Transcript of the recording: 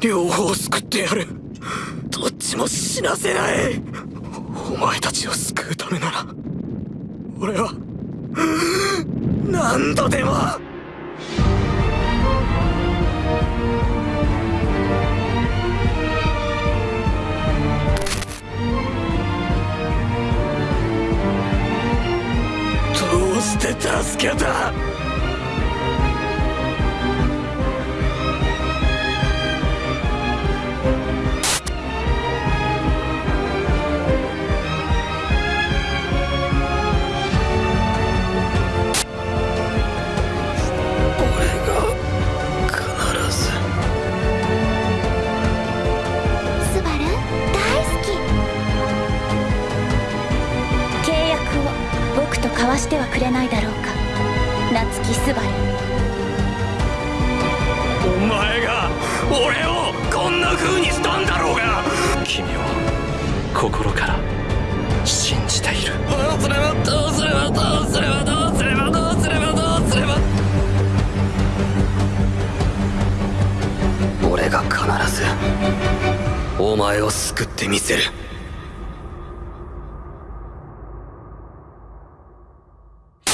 両方救ってやる。どっちも死なせない。お前たちを救うためなら俺は何度でも。どうして助けた？を僕と交わしてはくれないだろうか。夏木スバルお前が俺をこんな風にしたんだろうが。君を心から信じている。どうすればどうすればどうすればどうすればどうすればどうすれば。俺が必ずお前を救ってみせる